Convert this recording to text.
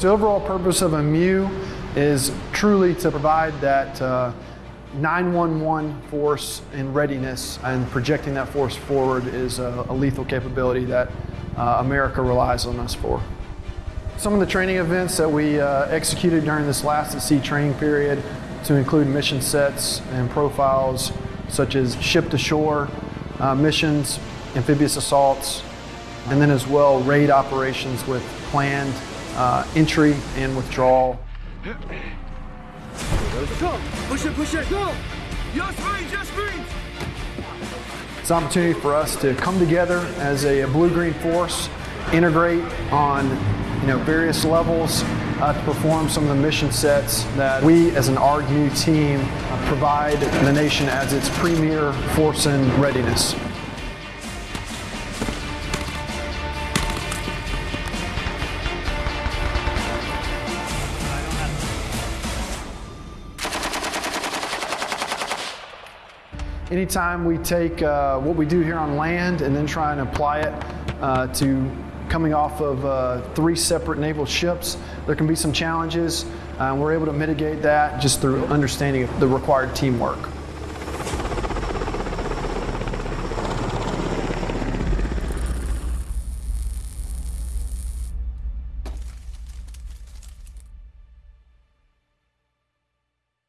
The overall purpose of a MEU is truly to provide that uh, 911 force in readiness and projecting that force forward is a, a lethal capability that uh, America relies on us for. Some of the training events that we uh, executed during this last at sea training period to include mission sets and profiles such as ship to shore uh, missions, amphibious assaults, and then as well raid operations with planned uh, entry and withdrawal. Go! Push it, push it, go! Yes, yes! It's an opportunity for us to come together as a blue-green force, integrate on you know, various levels uh, to perform some of the mission sets that we as an ARG-MEU team uh, provide the nation as its premier force in readiness. Anytime we take uh, what we do here on land and then try and apply it uh, to coming off of uh, three separate naval ships, there can be some challenges. Uh, we're able to mitigate that just through understanding the required teamwork.